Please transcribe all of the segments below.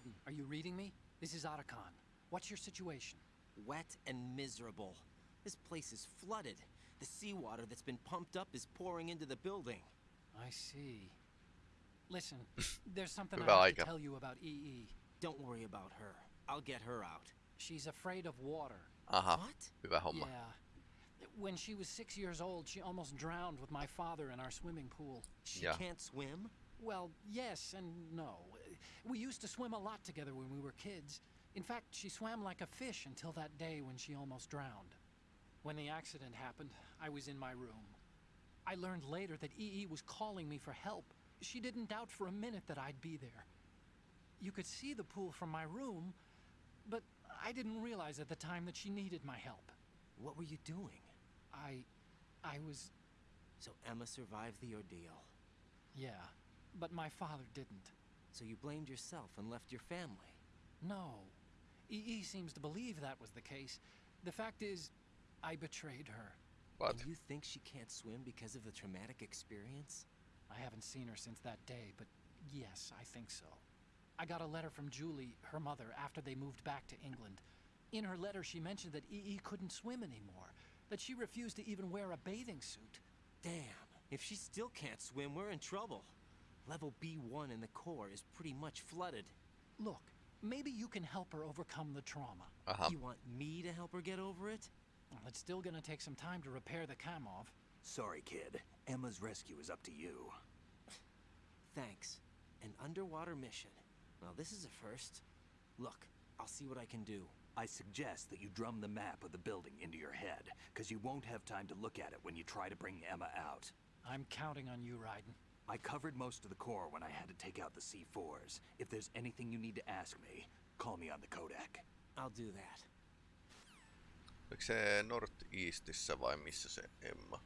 Raiden, are you reading me? This is Otacon. What's your situation? Wet and miserable. This place is flooded. The seawater that's been pumped up is pouring into the building. I see. Listen, there's something I Hyvä have to tell you about EE. Don't worry about her. I'll get her out. She's afraid of water. Aha, What? hyvä homma. Yeah. When she was six years old, she almost drowned with my father in our swimming pool. She Yeah. can't swim? Well, yes and no. We used to swim a lot together when we were kids. In fact, she swam like a fish until that day when she almost drowned. When the accident happened, I was in my room. I learned later that EE was calling me for help. She didn't doubt for a minute that I'd be there. You could see the pool from my room, but I didn't realize at the time that she needed my help. What were you doing? I. I was. So Emma survived the ordeal. Yeah, but my father didn't. So you blamed yourself and left your family. No. EE seems to believe that was the case. The fact is, I betrayed her. What? And you think she can't swim because of the traumatic experience? I haven't seen her since that day, but yes, I think so. I got a letter from Julie, her mother, after they moved back to England. In her letter, she mentioned that EE couldn't swim anymore, that she refused to even wear a bathing suit. Damn. If she still can't swim, we're in trouble. Level B1 in the core is pretty much flooded. Look, maybe you can help her overcome the trauma. Aha, You want me to help her get over it? Well, it's still gonna take some time to repair the Kamov. Sorry, kid. Emma's rescue is up to you. Thanks. An underwater mission. Well, this is a first. Look, I'll see what I can do. I suggest that you drum the map of the building into your head, because you won't have time to look at it when you try to bring Emma out. I'm counting on you, Raiden. I covered most of the core when I had to take out the C4s. If there's anything you need to ask me, call me on the Codec. I'll do that. oliko se Northeastissä vai missä se Emma?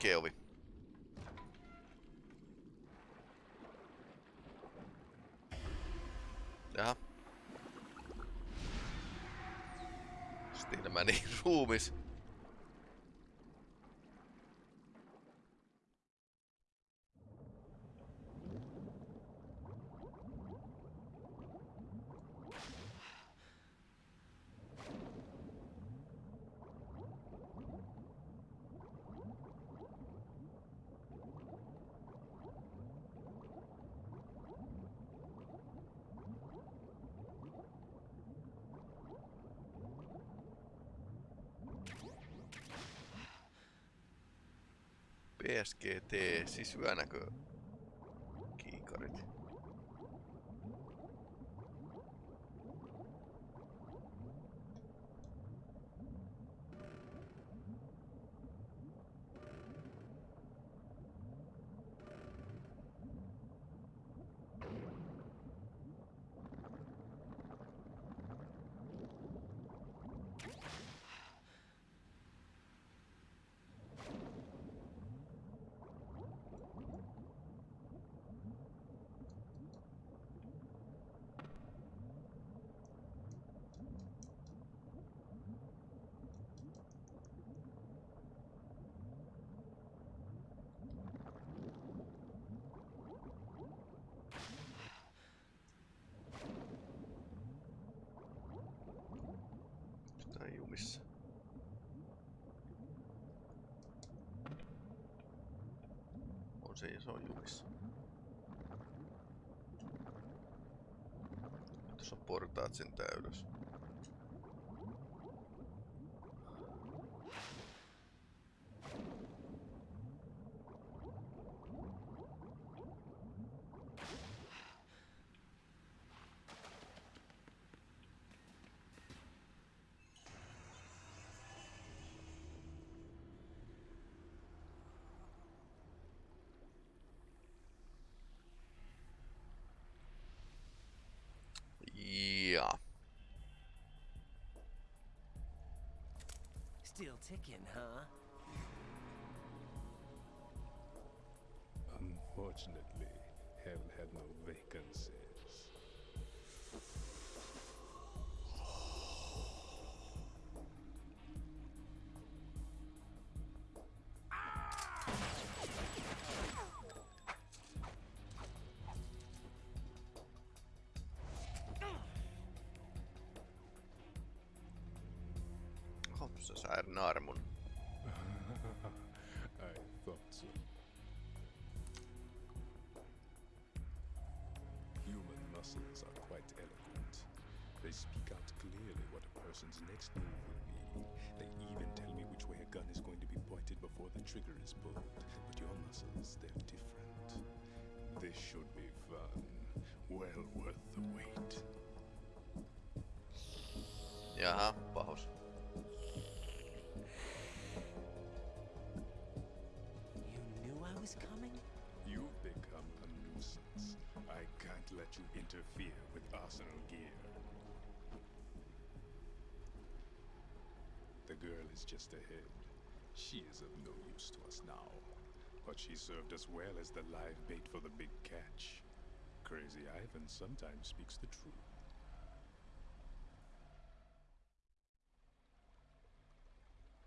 Oikea ovi. Jaha. Stilmäni niin ruumis. PSGT, siis syönäkö Tää on jumissa. On se ja se on jumissa. Tuossa on portaat sen ylös. Ticking, huh? Unfortunately, hell had no vacancies. Oho, se sai naarmun. I thought so. Human muscles are quite eloquent. They speak out clearly what a person's next move will be. They even tell me which way a gun is going to be pointed before the trigger is pulled. But your muscles, they're different. This should be fun. Well worth the wait. Jaha, pahus. Let you interfere with Arsenal gear. The girl is just ahead. She is of no use to us now. But she served us well as the live bait for the big catch. Crazy Ivan sometimes speaks the truth.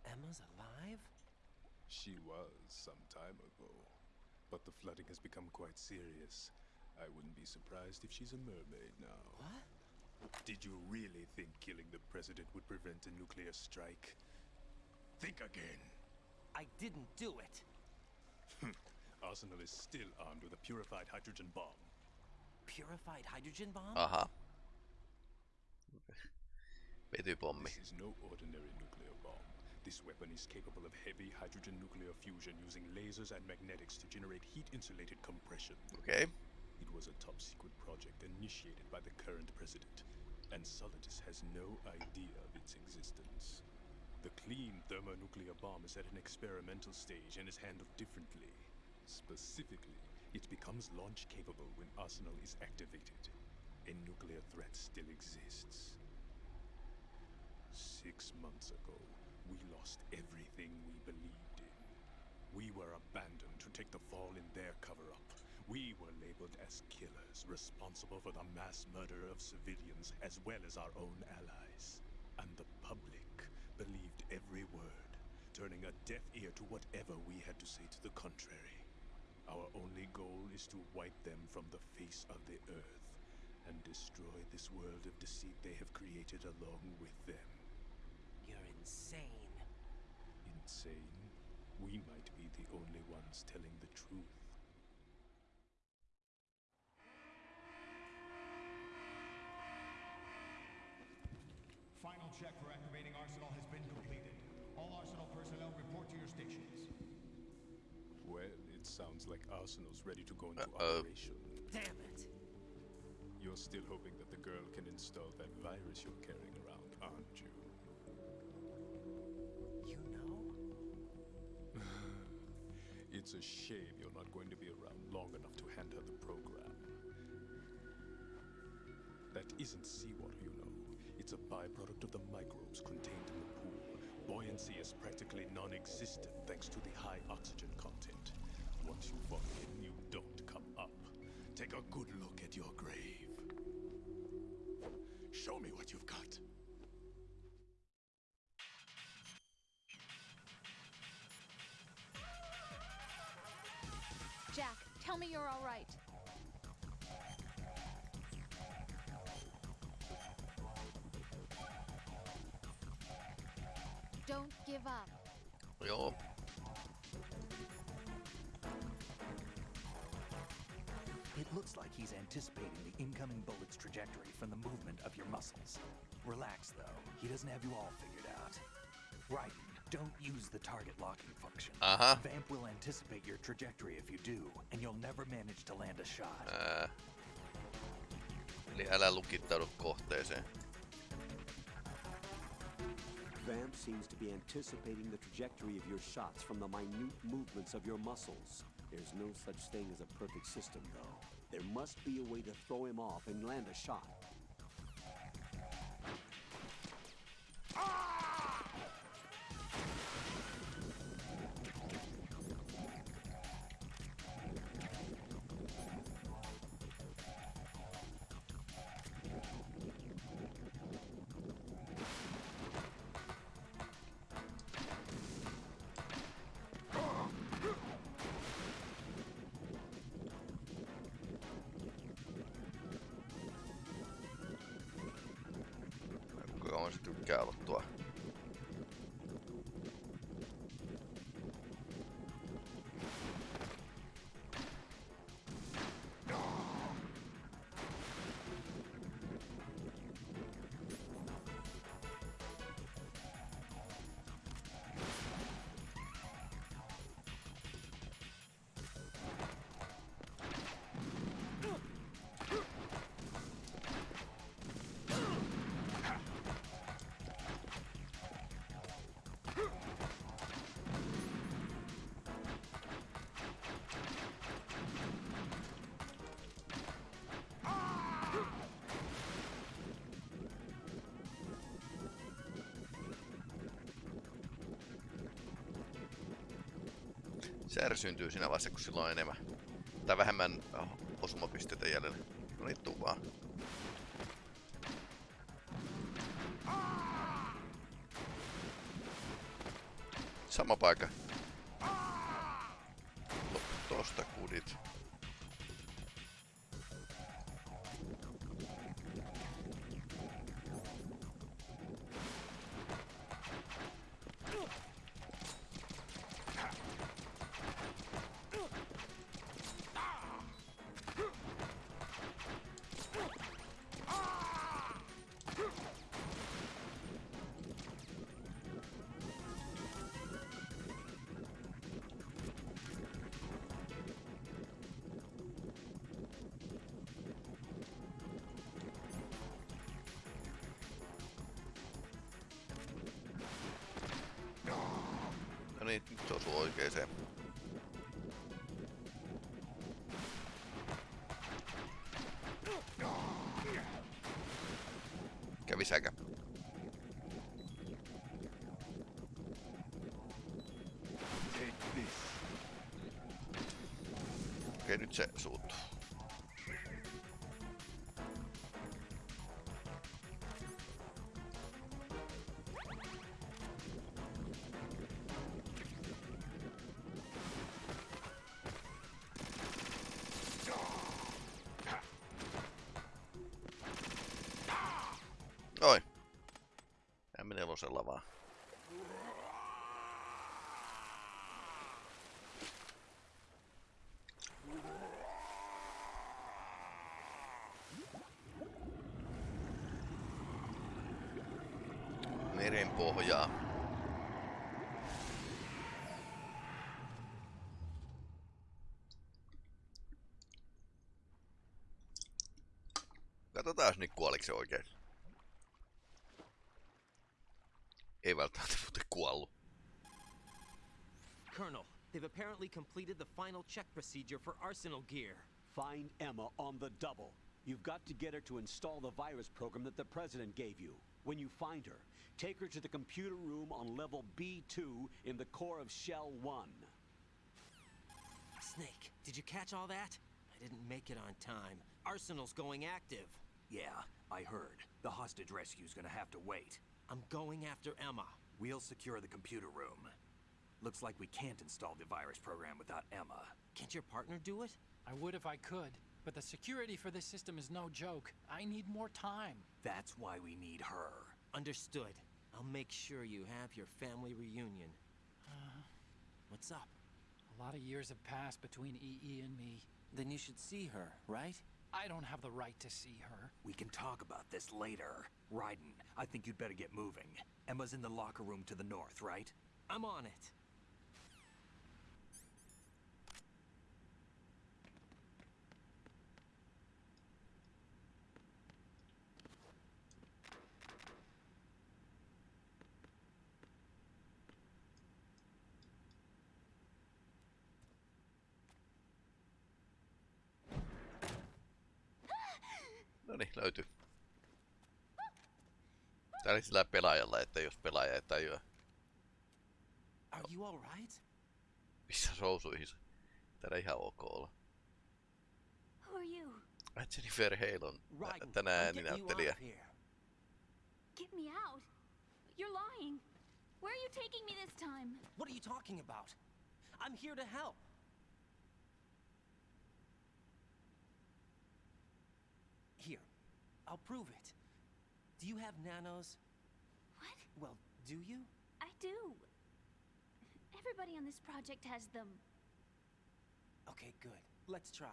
Emma's alive? She was some time ago. But the flooding has become quite serious. I wouldn't be surprised if she's a mermaid now. What? Did you really think killing the president would prevent a nuclear strike? Think again. I didn't do it. Hmm. Arsenal is still armed with a purified hydrogen bomb. Purified hydrogen bomb? Aha. Vetypommi. This is no ordinary nuclear bomb. This weapon is capable of heavy hydrogen nuclear fusion using lasers and magnetics to generate heat-insulated compression. Okei. It was a top-secret project initiated by the current president, and Solidus has no idea of its existence. The clean thermonuclear bomb is at an experimental stage and is handled differently. Specifically, it becomes launch capable when Arsenal is activated. A nuclear threat still exists. Six months ago, we lost everything we believed in. We were abandoned to take the fall in their cover up. We were labeled as killers, responsible for the mass murder of civilians as well as our own allies. And the public believed every word, turning a deaf ear to whatever we had to say to the contrary. Our only goal is to wipe them from the face of the earth and destroy this world of deceit they have created along with them. You're insane. Insane? We might be the only ones telling the truth. Final check for activating Arsenal has been completed. All Arsenal personnel report to your stations. Well, it sounds like Arsenal's ready to go into Uh-oh. operation. Damn it. You're still hoping that the girl can install that virus you're carrying around, aren't you? You know? It's a shame you're not going to be around long enough to hand her the program. That isn't seawater, you know. It's a byproduct of the microbes contained in the pool. Buoyancy is practically non-existent thanks to the high oxygen content. Once you fall in, you don't come up. Take a good look at your grave. Give up. Joo. It looks like he's anticipating the incoming bullet's trajectory from the movement of your muscles. Relax, though. He doesn't have you all figured out. Right. Don't use the target locking function. Uh-huh. Vamp will anticipate your trajectory if you do, and you'll never manage to land a shot. Ää. Eli älä lukittaudu kohteeseen. Vamp seems to be anticipating the trajectory of your shots from the minute movements of your muscles. There's no such thing as a perfect system, though. There must be a way to throw him off and land a shot. Tykkää olla tuo. Se ärsyntyy siinä vaiheessa, kun sillä on enemmän tai vähemmän oh, osumapisteitä jäljellä. No niin, tuu vaan. Sama paikka. Tosta kudit. Se suuttuu. Meren pohjaa. Katsotaan nyt kuoliko se oikein. Ei välttämättä muuten kuollut. Colonel, they've apparently completed the final check procedure for arsenal gear. Find Emma on the double. You've got to get her to install the virus program that the President gave you. When you find her, take her to the computer room on level B2 in the core of Shell 1. Snake, did you catch all that? I didn't make it on time. Arsenal's going active. Yeah, I heard. The hostage rescue's gonna have to wait. I'm going after Emma. We'll secure the computer room. Looks like we can't install the virus program without Emma. Can't your partner do it? I would if I could, but the security for this system is no joke. I need more time. That's why we need her. Understood. I'll make sure you have your family reunion. Uh. What's up? A lot of years have passed between EE and me. Then you should see her, right? I don't have the right to see her. We can talk about this later. Raiden, I think you'd better get moving. Emma's in the locker room to the north, right? I'm on it. No niin, löytyy. Tää oli sillä pelaajalla, että jos pelaaja ei tajua, Are you all right? missä sousuihin Täällä ihan ok olla. Who are you? Ai Jennifer Hale on Raiden, tänään I'm getting you out ääninäyttelijä. of here. Get me out. You're lying. Where are you taking me this time? What are you talking about? I'm here to help. Here, I'll prove it. Do you have nanos? What? Well, do you? I do. Everybody on this project has them. Okay, good. Let's try.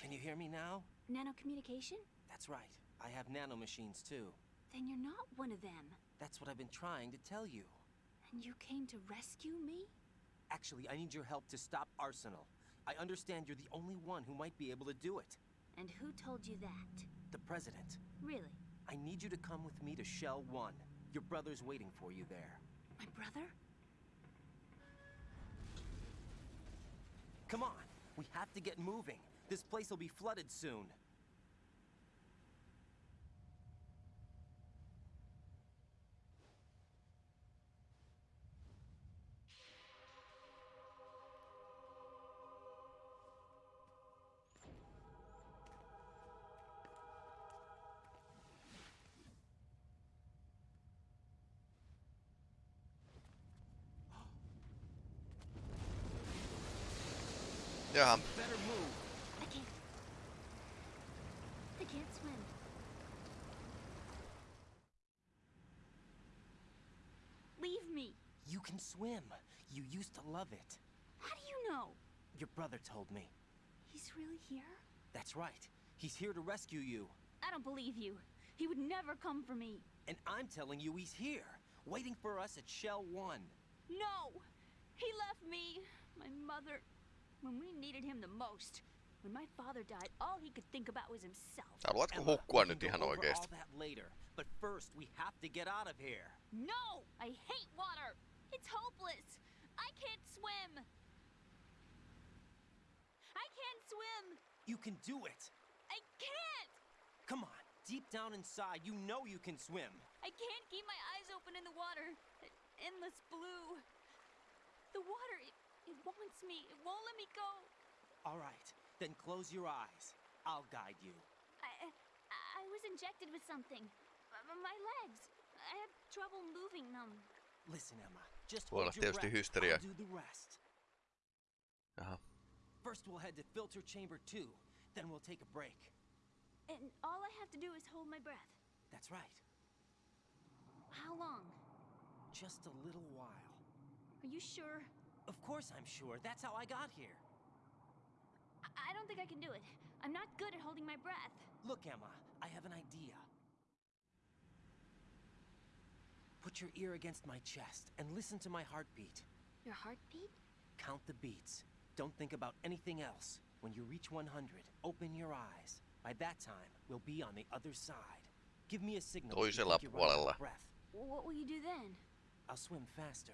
Can you hear me now? Nanocommunication? That's right. I have nanomachines too. Then you're not one of them. That's what I've been trying to tell you. And you came to rescue me? Actually, I need your help to stop Arsenal. I understand you're the only one who might be able to do it. And who told you that? The President. Really? I need you to come with me to Shell 1. Your brother's waiting for you there. My brother? Come on! We have to get moving. This place will be flooded soon. Can swim. You used to love it. How do you know? Your brother told me. He's really here? That's right. He's here to rescue you. I don't believe you. He would never come for me. And I'm telling you he's here, waiting for us at Shell 1. No! He left me, my mother, when we needed him the most. When my father died, all he could think about was himself. haluatko Emma, hukkua we nyt can ihan go over oikeesti? all that later, but first we have to get out of here. No! I hate water! It's hopeless! I can't swim! I can't swim! You can do it. I can't! Come on, deep down inside, you know you can swim. I can't keep my eyes open in the water. Endless blue. The water, it, it wants me. It won't let me go. All right, then close your eyes. I'll guide you. I, I, was injected with something. My legs. I have trouble moving them. Listen, Emma, Voi olla hold your tietysti breath. hysteria. I'll do the rest. Jaha. First, we'll head to filter chamber two. Then we'll take a break. And all I have to do is hold my breath. That's right. How long? Just a little while. Are you sure? Of course I'm sure. That's how I got here. I, I don't think I can do it. I'm not good at holding my breath. Look, Emma, I have an idea. Put your ear against my chest and listen to my heartbeat. Your heartbeat? Count the beats. Don't think about anything else. When you reach 100, open your eyes. By that time, we'll be on the other side. Give me a signal. if you Toisella think you're running out puolella. breath. What will you do then? I'll swim faster.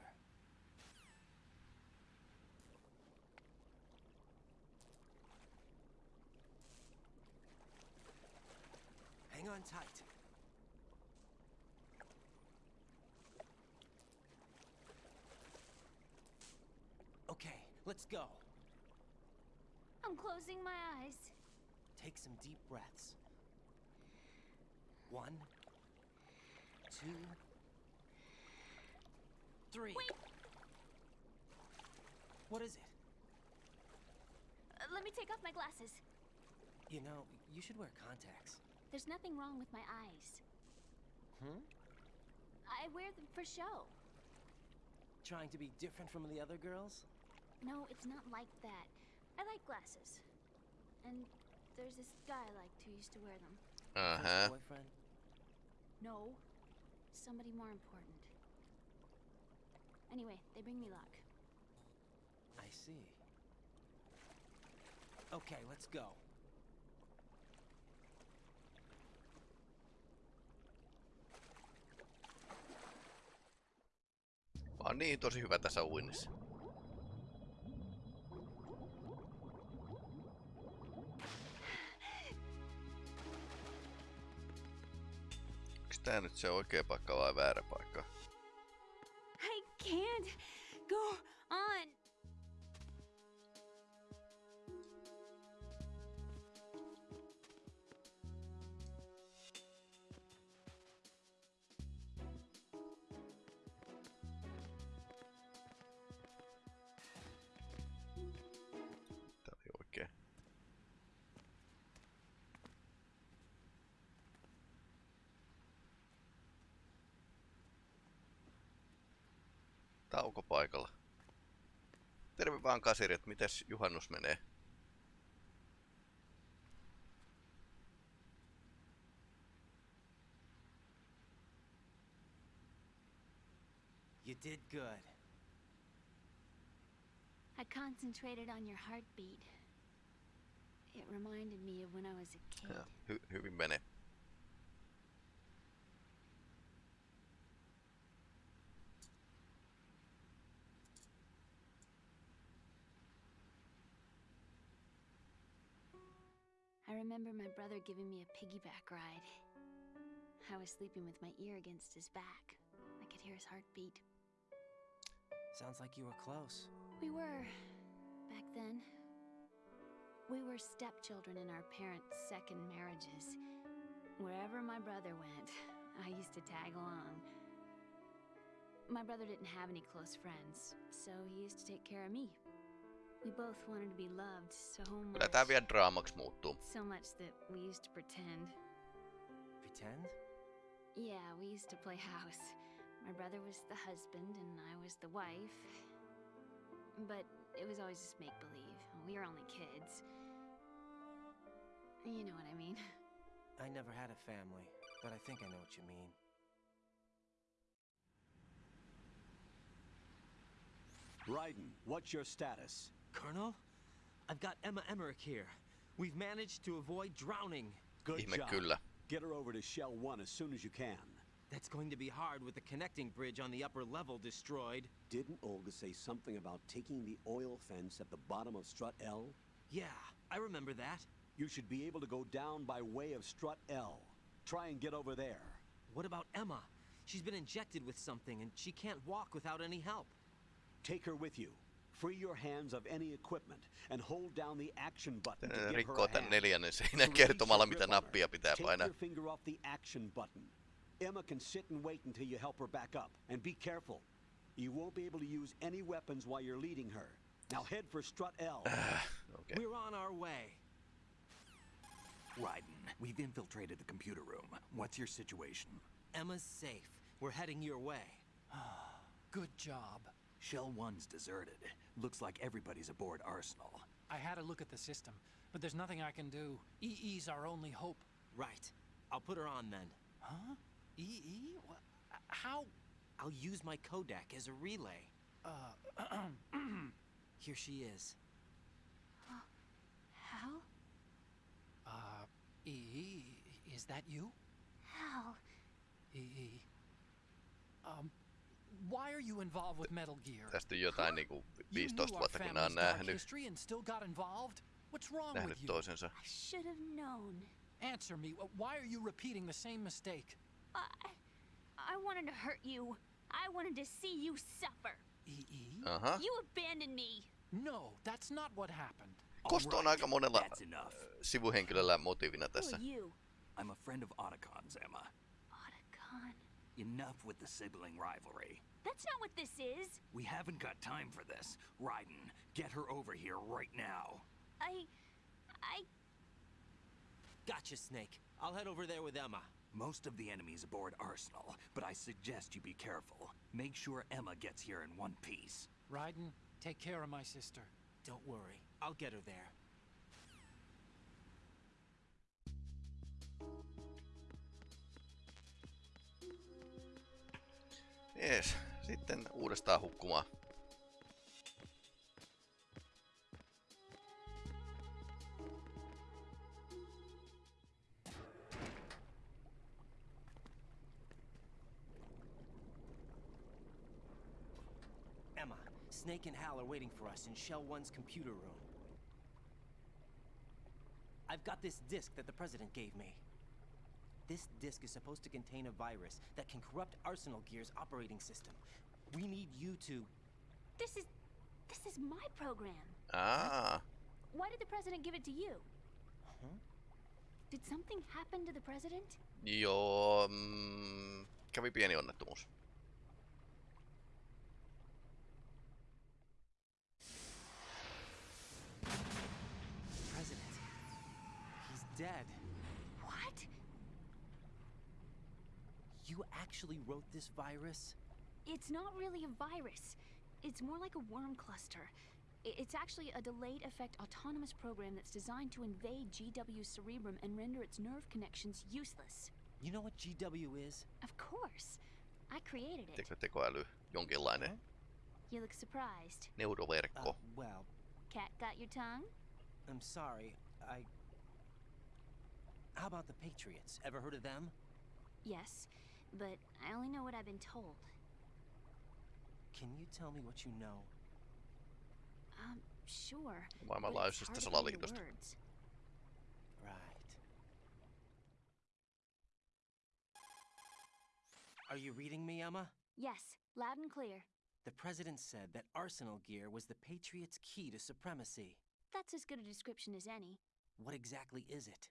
Hang on tight. Okay, let's go. I'm closing my eyes. Take some deep breaths. One, two, three. Wait! What is it? Uh, let me take off my glasses. You know, you should wear contacts. There's nothing wrong with my eyes. Hmm? I wear them for show. Trying to be different from the other girls? No, it's not like that. I like glasses. And there's this guy I liked who used to wear them. Uh-huh. boyfriend? No, somebody more important. Anyway, they bring me luck. I see. Okay, let's go. Mä oon niin tosi hyvä tässä uinnissa. Tää nyt se oikea paikka vai väärä paikka? I can't go on. Taukopaikalla. Terve vaan kasirit, mites juhannus menee? You did good. I concentrated on your heartbeat. It reminded me of when I was a kid. Ja, hy- hyvin menee. Remember my brother giving me a piggyback ride. I was sleeping with my ear against his back. I could hear his heartbeat. Sounds like you were close. We were, back then. We were stepchildren in our parents' second marriages. Wherever my brother went, I used to tag along. My brother didn't have any close friends, so he used to take care of me. We both wanted to be loved so Kyllä tää much. vielä draamaksi muuttuu. So much that we used to pretend. Pretend? Yeah, we used to play house. My brother was the husband and I was the wife. But it was always just make believe. We were only kids. You know what I mean. I never had a family, but I think I know what you mean. Raiden, what's your status? Colonel? I've got Emma Emmerich here. We've managed to avoid drowning. Good Ihme job. kyllä. Get her over to Shell 1 as soon as you can. That's going to be hard with the connecting bridge on the upper level destroyed. Didn't Olga say something about taking the oil fence at the bottom of Strut L? Yeah, I remember that. You should be able to go down by way of Strut L. Try and get over there. What about Emma? She's been injected with something and she can't walk without any help. Take her with you. Free your hands of any equipment and hold down the action button to Tää give her rikkoo a hand. neljännen seinän kertomalla, mitä her, nappia pitää take painaa. your finger off the action button. Emma can sit and wait until you help her back up. And be careful. You won't be able to use any weapons while you're leading her. Now head for Strut L. Okei. We're on our way. Raiden, we've infiltrated the computer room. What's your situation? Emma's safe. We're heading your way. Good job. Shell 1's deserted. Looks like everybody's aboard Arsenal. I had a look at the system, but there's nothing I can do. EE's our only hope. Right. I'll put her on then. Huh? EE? Wha- How? I'll use my Codec as a relay. Uh, Here she is. Hal? uh, EE, is that you? Hal. EE. Um, why are you involved with Metal Gear? Tästä jotain niinku You 15 knew our vuotta, kun nää on family's dark nähnyt, history and still got involved? What's wrong nähnyt with you? toisensa. I should have known. Answer me. Why are you repeating the same mistake? I, I wanted to hurt you. I wanted to see you suffer. EE? Aha. Uh-huh. You abandoned me. No, that's not what happened. Kosto on Alright, aika monella That's enough. Äh, sivuhenkilöllä motiivina tässä. you? I'm a friend of Otacon's, Emma. Otacon. Enough with the sibling rivalry. That's not what this is. We haven't got time for this. Raiden, get her over here right now. I. I. Gotcha, Snake. I'll head over there with Emma. Most of the enemies aboard Arsenal, but I suggest you be careful. Make sure Emma gets here in one piece. Raiden, take care of my sister. Don't worry. I'll get her there. Jees, sitten uudestaan hukkumaan. Emma, Snake and Hal are waiting for us in Shell 1's computer room. I've got this disk that the President gave me. This disk is supposed to contain a virus that can corrupt Arsenal Gear's operating system. We need you to... This is. This is my program. Ah. Why did the president give it to you? Huh? Did something happen to the president? joo, mm, kävi pieni onnettomuus. President. He's dead. What? You actually wrote this virus? It's not really a virus. It's more like a worm cluster. It's actually a delayed effect autonomous program that's designed to invade GW's cerebrum and render its nerve connections useless. You know what GW is? Of course. I created it. Teko, tekoäly, jonkinlainen You look surprised. neuroverkko. Uh, well, Cat got your tongue? I'm sorry. I. How about the Patriots? Ever heard of them? Yes, but I only know what I've been told. Can you tell me what you know? Um, sure. but it's Maailmanlaajuisesta hard to put into salaliitosta. words. Right. Are you reading me, Emma? Yes, loud and clear. The president said that Arsenal gear was the Patriots' key to supremacy. That's as good a description as any. What exactly is it?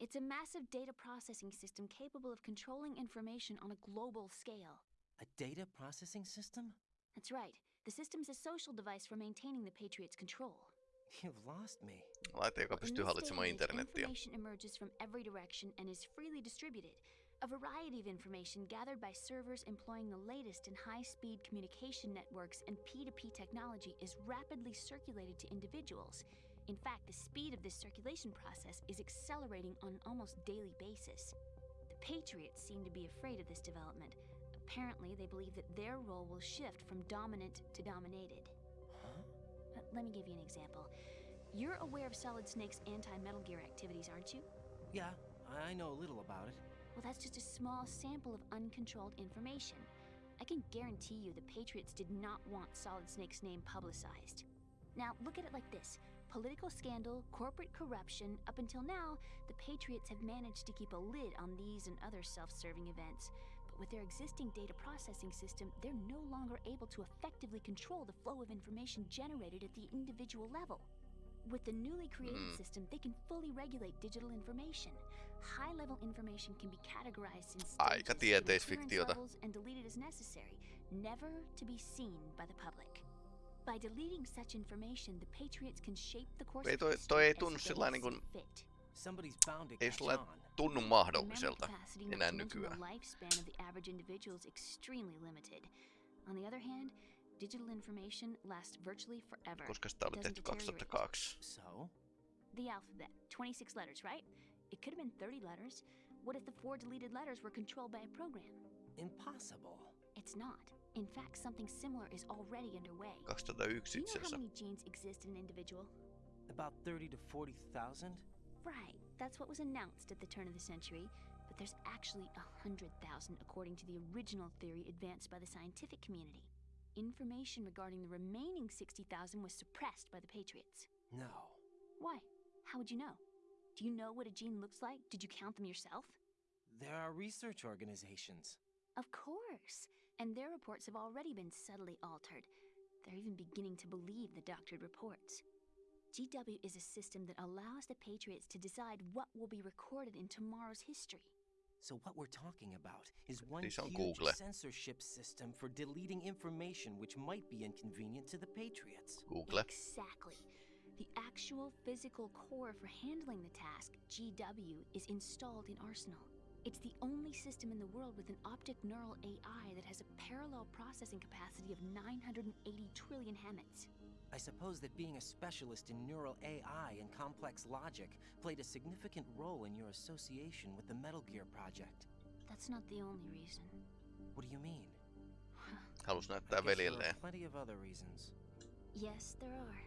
It's a massive data processing system capable of controlling information on a global scale. A data processing system? That's right. The system's a social device for maintaining the Patriots' control. You've lost me. Laite, joka pystyy hallitsemaan day and age, internettiä. information emerges from every direction and is freely distributed. A variety of information gathered by servers employing the latest in high speed communication networks and P2P technology is rapidly circulated to individuals. In fact, the speed of this circulation process is accelerating on an almost daily basis. The Patriots seem to be afraid of this development. Apparently, they believe that their role will shift from dominant to dominated. Uh, Let me give you an example. You're aware of Solid Snake's anti Metal Gear activities, aren't you? Yeah, I know a little about it. Well, that's just a small sample of uncontrolled information. I can guarantee you the Patriots did not want Solid Snake's name publicized. Now, look at it like this political scandal, corporate corruption, up until now, the Patriots have managed to keep a lid on these and other self serving events. But with their existing data processing system, they're no longer able to effectively control the flow of information generated at the individual level. With the newly created Mm. system, they can fully regulate digital information. High level information can be categorized in stages, clearance levels, and deleted as necessary, never to be seen by the public. By deleting such information, the Patriots can shape the course Ei of toi- history toi ei tunnu they sillain see niin kuin- fit. Somebody's bound to Ei catch on. tunnu The memory mahdolliselta capacity, not enää to the nykyään. lifespan of the average individual is extremely limited. On the other hand, digital information lasts virtually forever. Koska sitä oli tehty 2002. So? The alphabet, 26 letters, right? It could have been 30 letters. What if the four deleted letters were controlled by a program? Impossible. It's not. In fact, something similar is already underway. 2001 Do you know how many genes exist in an individual? About 30 to 40,000? Right, that's what was announced at the turn of the century, but there's actually a hundred thousand according to the original theory advanced by the scientific community. Information regarding the remaining 60,000 was suppressed by the Patriots. No. Why? How would you know? Do you know what a gene looks like? Did you count them yourself? There are research organizations. Of course. And their reports have already been subtly altered. They're even beginning to believe the doctored reports. GW is a system that allows the Patriots to decide what will be recorded in tomorrow's history. So what we're talking about is one huge Google. censorship system for deleting information which might be inconvenient to the Patriots. Google. Exactly. The actual physical core for handling the task, GW, is installed in Arsenal. It's the only system in the world with an optic neural AI that has a parallel processing capacity of 980 trillion Hammets. I suppose that being a specialist in neural AI and complex logic played a significant role in your association with the Metal Gear project. That's not the only reason. What do you mean? Halus I näyttää guess there plenty of other reasons. Yes, there are.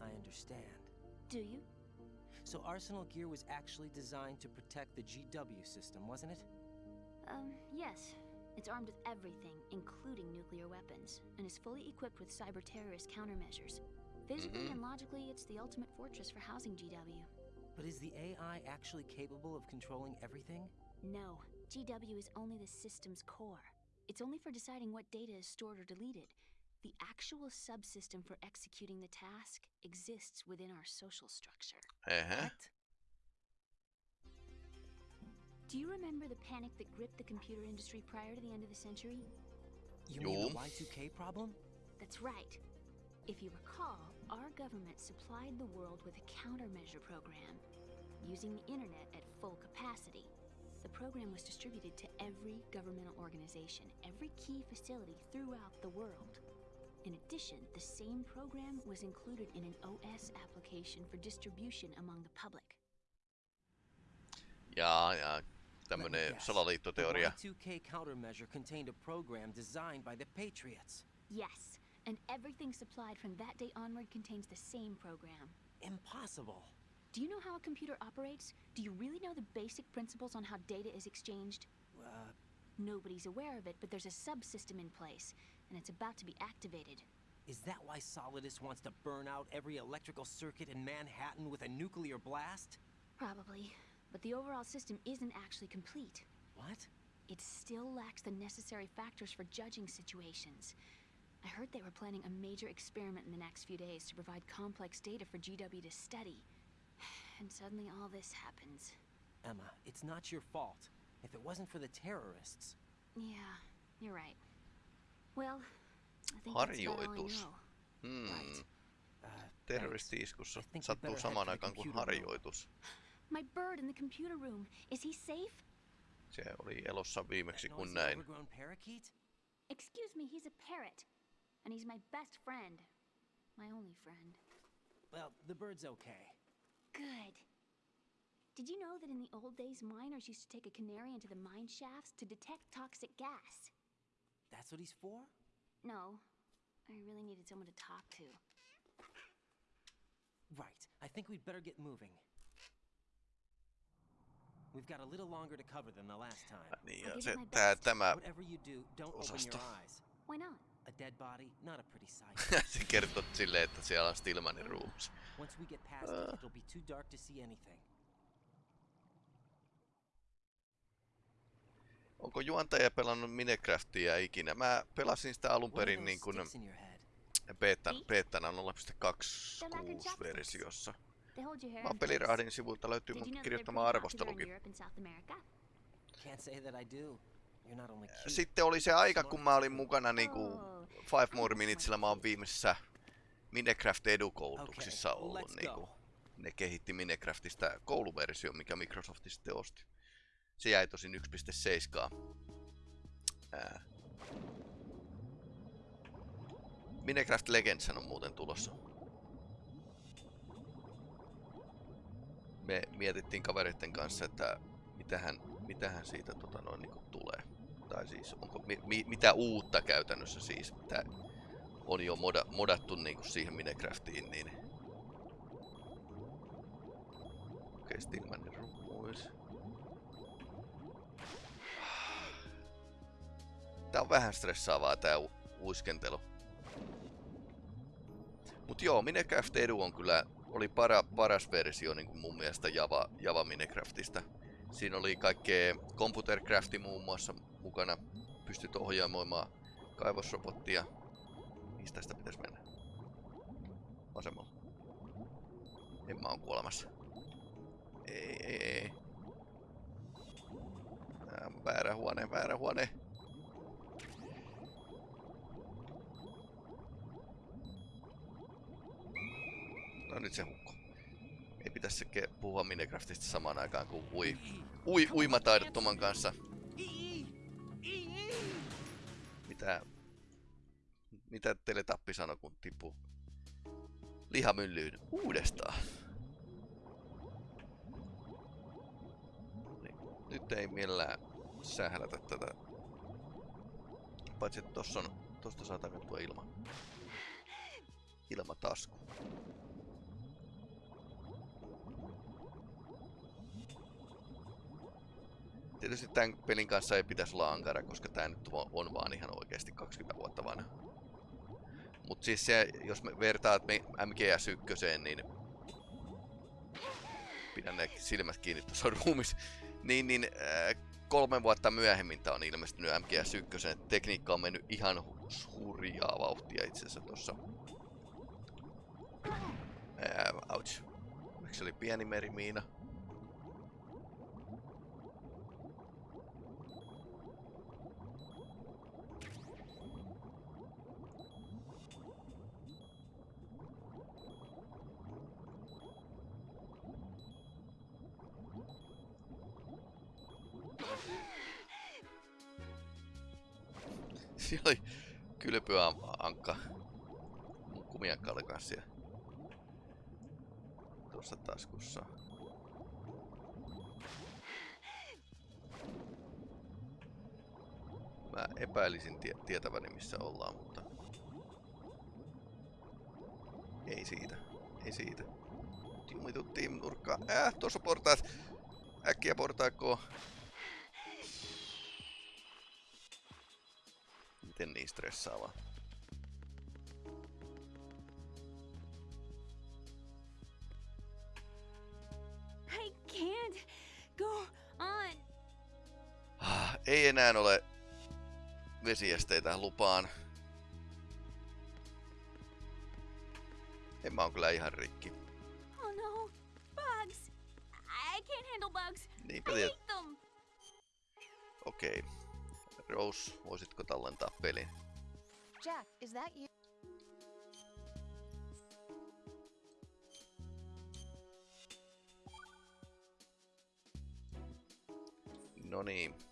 I understand. Do you? So Arsenal Gear was actually designed to protect the GW system, wasn't it? Um, yes. It's armed with everything, including nuclear weapons, and is fully equipped with cyber terrorist countermeasures. Physically Mhm. and logically, it's the ultimate fortress for housing GW. But is the AI actually capable of controlling everything? No, GW is only the system's core. It's only for deciding what data is stored or deleted. The actual subsystem for executing the task exists within our social structure. Uh-huh. Ehä. What? Do you remember the panic that gripped the computer industry prior to the end of the century? You mean the Y2K problem? That's right. If you recall, our government supplied the world with a countermeasure program, using the internet at full capacity. the program was distributed to every governmental organization, every key facility throughout the world. In addition, the same program was included in an OS application for distribution among the public. Jaa, jaa. Let me Tämmönen guess. salaliittoteoria. The Y2K countermeasure contained a program designed by the Patriots. Yes, and everything supplied from that day onward contains the same program. Impossible. Do you know how a computer operates? Do you really know the basic principles on how data is exchanged? Uh, Nobody's aware of it, but there's a subsystem in place, and it's about to be activated. is that why Solidus wants to burn out every electrical circuit in Manhattan with a nuclear blast? Probably. But the overall system isn't actually complete. What? It still lacks the necessary factors for judging situations. I heard they were planning a major experiment in the next few days to provide complex data for GW to study. And suddenly all this happens. Emma, it's not your fault. If it wasn't for the terrorists. Yeah, you're right. Well, I think that's about all Harjoitus. Hmm. Right. Terroristi-iskussa I think we sattuu samaan aikaan kuin harjoitus. My bird in the computer room. Is he safe? Se oli elossa viimeksi that kun näin. Excuse me, he's a parrot. And he's my best friend. My only friend. Well, the bird's okay. Good. Did you know that in the old days, miners used to take a canary into the mine shafts to detect toxic gas? That's what he's for? No. I really needed someone to talk to. Right. I think we'd better get moving. We've got a little longer to cover than the last time. Niin, I'll ja give se, it tää, tämä, Whatever you do, don't open your eyes. Why not? A dead body, not a pretty sight. se kertoo silleen, että siellä on Stillmanin ruumis. Once we get past it, it'll be too dark to see anything. Onko juontaja pelannut Minecraftia ikinä? Mä pelasin sitä alun What are perin those niin kuin sticks in your head? beetan, Eight? beetana They're like a 0.26 chopsticks. versiossa. They hold your hair Mä in place. pelirahdin sivulta löytyy Did you mun know that they're kirjoittama pretty popular in arvostelukin. Europe and South America? Can't say that I do. You're not only cute. Sitten oli se aika, kun mä olin mukana niinku Oh, Five More Minutesilla mä oon viimeisessä Minecraft edukoulutuksissa Okay, ollut let's niinku. go. Ne kehitti Minecraftista kouluversio, mikä Microsoft sitten osti. Se jäi tosin 1.7. Ää. Minecraft Legends on muuten tulossa. Me mietittiin kavereiden kanssa, että mitähän, mitähän siitä tota noin niinku tulee. Tai siis, onko, mi, mi, mitä uutta käytännössä siis, mitä on jo moda, modattu niinku siihen Minecraftiin, niin... Okei, okay, Stillmanin Tää on vähän stressaavaa tää u- uiskentelu. Mut joo, Minecraft Edu on kyllä, oli para, paras versio niin mun mielestä Java, Java Minecraftista. Siinä oli kaikkea Computercrafti muun muassa mukana. Pystyt ohjaamoimaan kaivosrobottia. Mistä sitä pitäisi mennä? Vasemmalla. En mä oon kuolemassa. Ei, ei, ei. Väärä huone, väärä huone. No nyt se hukko. Ei pitäisi puhua Minecraftista samaan aikaan kuin ui, ui, uimataidottoman kanssa. Mitä, mitä teille tappi sanoi, kun tippu lihamyllyyn uudestaan? Niin, nyt ei millään sählätä tätä. Paitsi että tossa on, tosta saa takattua ilma. Ilmatasku. Tietysti tämän pelin kanssa ei pitäisi olla ankara, koska tämä nyt on vaan ihan oikeasti 20 vuotta vanha. Mut siis se, jos me vertaat me MGS1, niin pidän ne silmät kiinni tuossa ruumissa, niin, niin äh, kolme vuotta myöhemmin tää on ilmestynyt MGS1. Tekniikka on mennyt ihan hu- hurjaa vauhtia itse asiassa tuossa. Ää, ouch. Miksi se oli pieni merimiina? Taskussa. Mä epäilisin tie tietäväni missä ollaan, mutta... Ei siitä. Ei siitä. Jumituttiin nurkkaan. Äh, tuossa portaat. Äkkiä portaakkoon. Miten niin stressaavaa? Enää ole vesiesteitä lupaan. En mä oon kyllä ihan rikki. Oh no, bugs! I can't handle bugs. Niinpä I hate them. Okei. Rose, voisitko tallentaa pelin? Jack, is that you? No niin.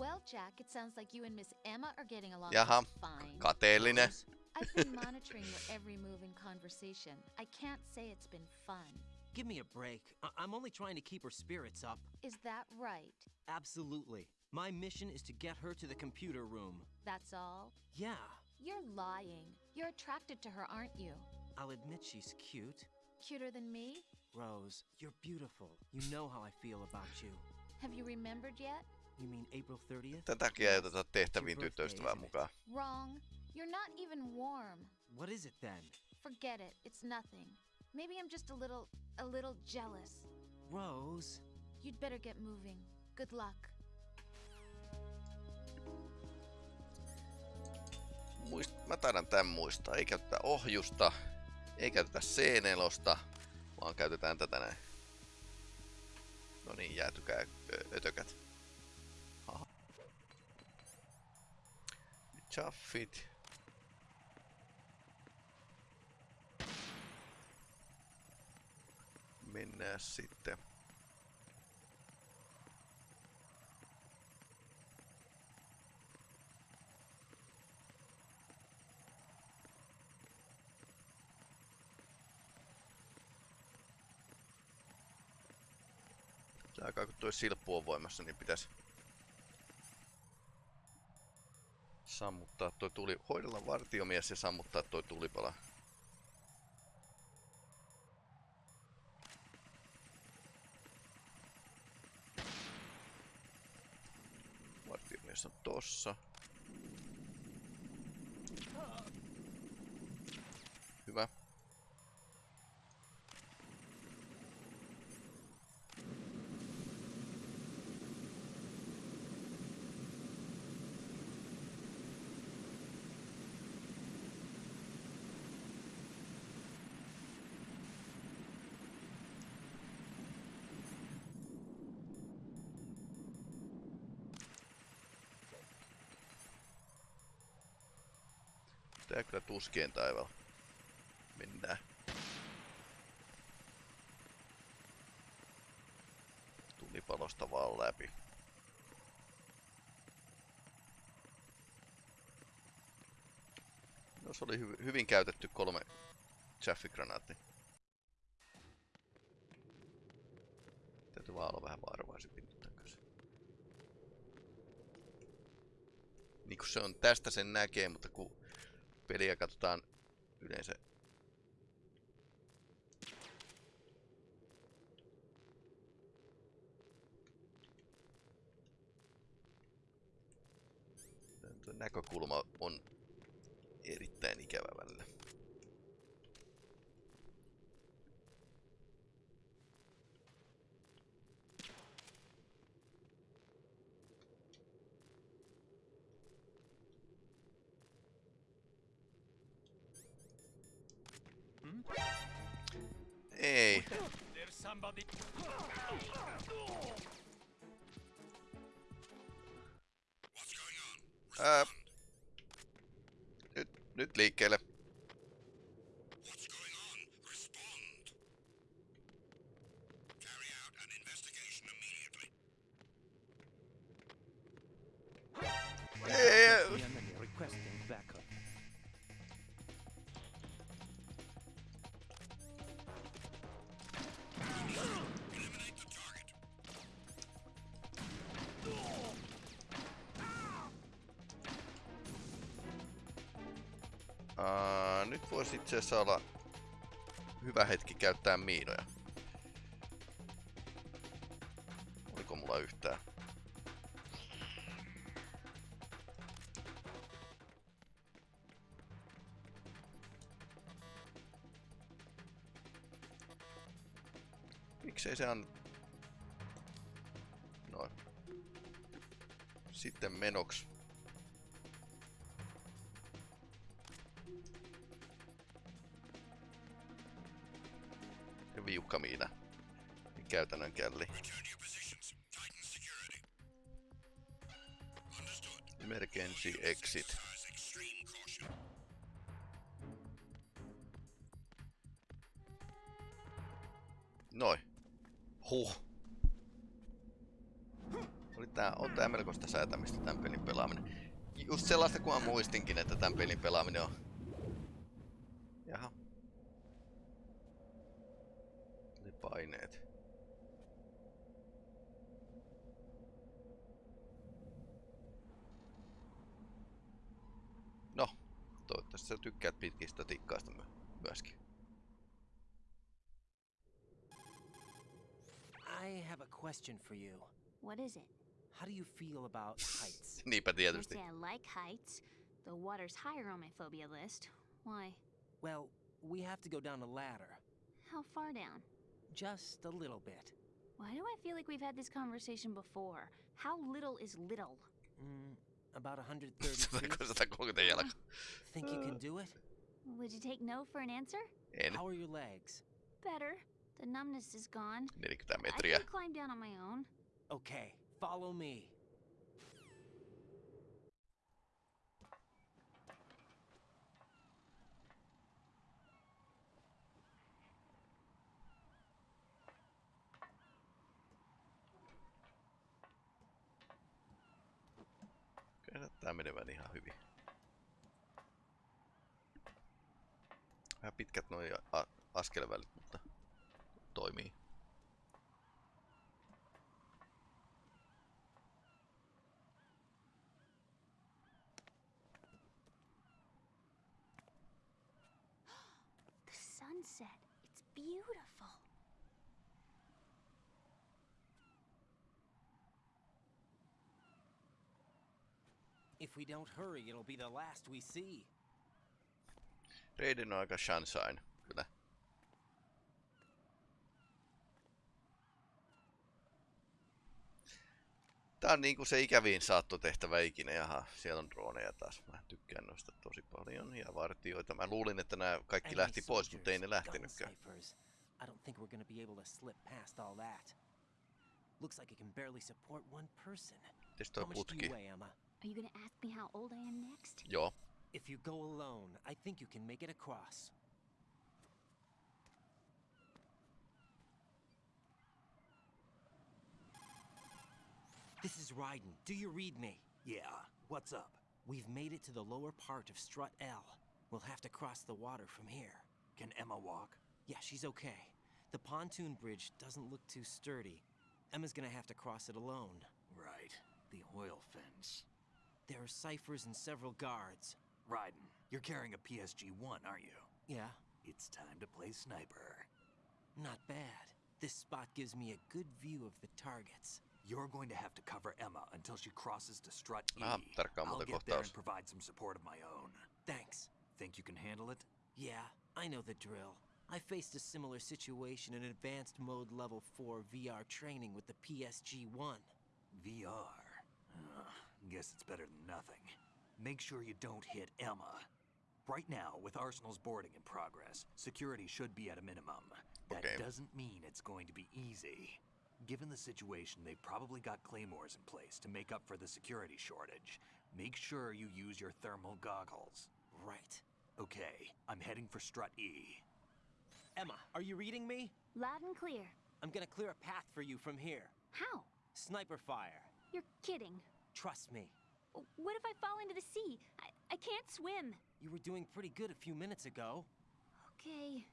Well, Jack, it sounds like you and Miss Emma are getting along Jaha, just fine. kateellinen. Rose, I've been monitoring your every move and conversation. I can't say it's been fun. Give me a break. I- I'm only trying to keep her spirits up. Is that right? Absolutely. My mission is to get her to the computer room. That's all? Yeah, You're lying. You're attracted to her, aren't you? I'll admit she's cute. Cuter than me? Rose, you're beautiful. You know how I feel about you. Have you remembered yet? You mean April 30th? Tän takia ei oteta tehtäviin tyttöystävää mukaan. Wrong. You're not even warm. What is it then? Forget it. It's nothing. Maybe I'm just a little, a little jealous. Rose. You'd better get moving. Good luck. Muist, mä taidan tän muistaa. Ei käytetä ohjusta, ei käytetä C4, vaan käytetään tätä näin. No niin, jäätykää ötökät. Chaffit. Mennään sitten. Aikaa kun toi silppu on voimassa, niin pitäisi sammuttaa toi tuli, hoidella vartiomies ja sammuttaa toi tulipala. Vartiomies on tossa. Hyvä. Tää kyllä tuskien taivaalla. Mennään. Tulipalosta vaan läpi. No se oli hy- hyvin käytetty kolme chaffigranaatti. Täytyy vaan olla vähän varovaisempi nyt kanssa. Niin kun se on tästä sen näkee, mutta kun peliä katsotaan yleensä There's somebody. Ää, uh, nyt, nyt liikkeelle. Itse asiassa olla hyvä hetki käyttää miinoja. Oliko mulla yhtään? Miksei se on... Noin. Sitten menoks. Käytännön källi. Emergency exit. Noin. Huh. Oli tää, on tää melkoista säätämistä tän pelin pelaaminen. Just sellaista kuin mä muistinkin, että tän pelin pelaaminen on. Pitkistä tikkaista my- myöskin. I have a question for you. What is it? How do you feel about heights? Niinpä Can't tietysti. say I like heights. The water's higher on my phobia list. Why? Well, we have to go down a ladder. How far down? Just a little bit. Why do I feel like we've had this conversation before? How little is little? Mm, about 130 feet. 130. Think you can do it? Would you take no for an answer? En. How are your legs? Better. The numbness is gone. 40 I can climb down on my own. Okay, follow me. Kyllä tää menevän ihan hyvin. Vähän pitkät noi a- askelvälit, mutta toimii. The sunset. It's beautiful. If we don't hurry, it'll be the last we see. Reidin on aika sunshine, kyllä. Tää on niinku se ikäviin saattotehtävä ikinä. Jaha, siellä on droneja taas. Mä tykkään noista tosi paljon. Ja vartioita. Mä luulin, että nämä kaikki lähti pois, mutta ei ne lähtenytkään. gun ciphers. I don't think we're gonna be able to slip past all that. Looks like it can barely support one person. How much do putki? you weigh, Emma? Are you gonna ask me how old I am next? Joo. If you go alone, I think you can make it across. This is Raiden. Do you read me? Yeah, what's up? We've made it to the lower part of Strut L. We'll have to cross the water from here. Can Emma walk? Yeah, she's okay. The pontoon bridge doesn't look too sturdy. Emma's gonna have to cross it alone. Right. The oil fence. There are ciphers and several guards. Raiden, you're carrying a PSG 1, aren't you? Yeah, It's time to play sniper. not bad. This spot gives me a good view of the targets. You're going to have to cover Emma until she crosses to strut E. Ah, tarkkaan I'll get there and provide some support of my own. Thanks. Think you can handle it? Yeah, I know the drill. I faced a similar situation in advanced mode level 4 VR training with the PSG 1. VR. Ugh, guess it's better than nothing. Make sure you don't hit Emma. Right now, with Arsenal's boarding in progress, security should be at a minimum. That Okay. doesn't mean it's going to be easy. Given the situation, they've probably got claymores in place to make up for the security shortage. Make sure you use your thermal goggles. Right. Okay, I'm heading for strut E. Emma, are you reading me? Loud and clear. I'm gonna clear a path for you from here. How? Sniper fire. You're kidding. Trust me. What if I fall into the sea? I, I can't swim. You were doing pretty good a few minutes ago. Okay.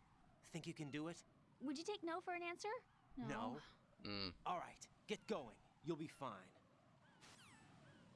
Think you can do it? Would you take no for an answer? No. Mm. All right, get going. You'll be fine.